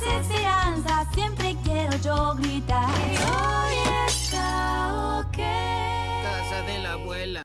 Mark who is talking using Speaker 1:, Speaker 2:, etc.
Speaker 1: las esperanzas siempre quiero yo gritar. Hoy está ok. Casa
Speaker 2: de la abuela.